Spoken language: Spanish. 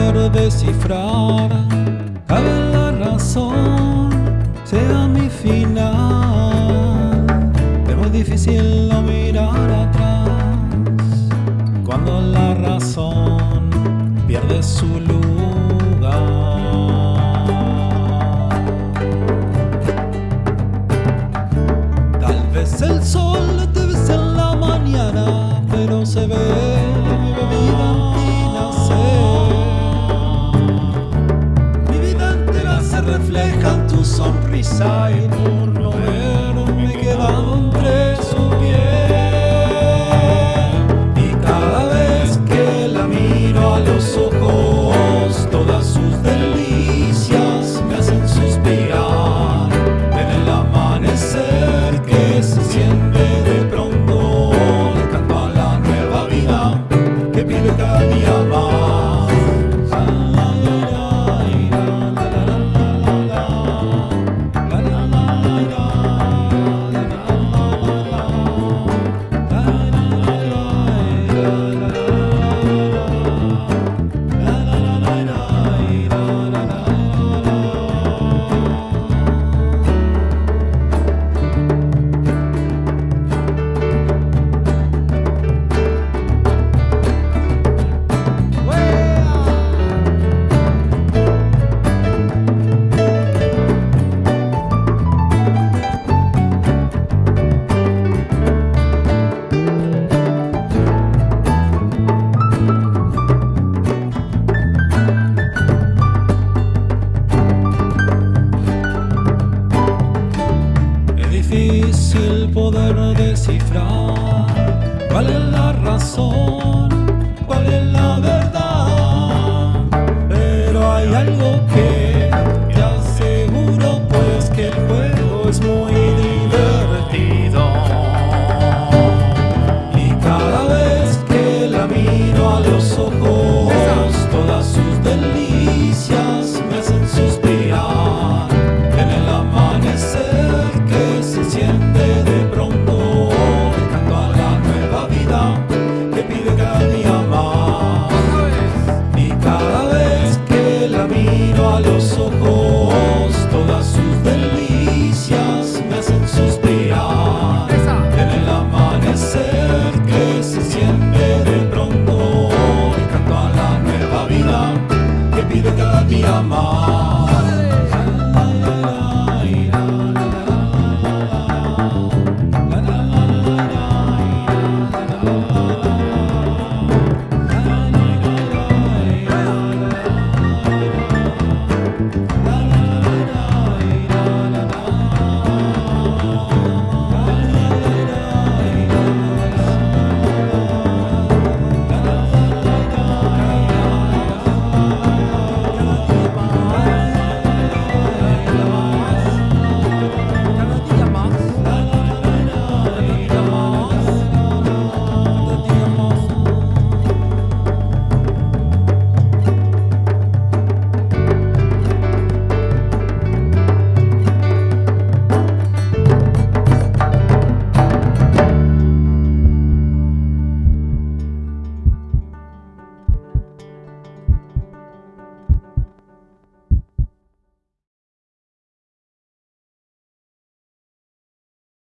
poder descifrar Cabe la razón, sea mi final. Es muy difícil no mirar atrás Cuando la razón pierde su luz. yalan difícil poder descifrar cuál es la razón, cuál es la verdad.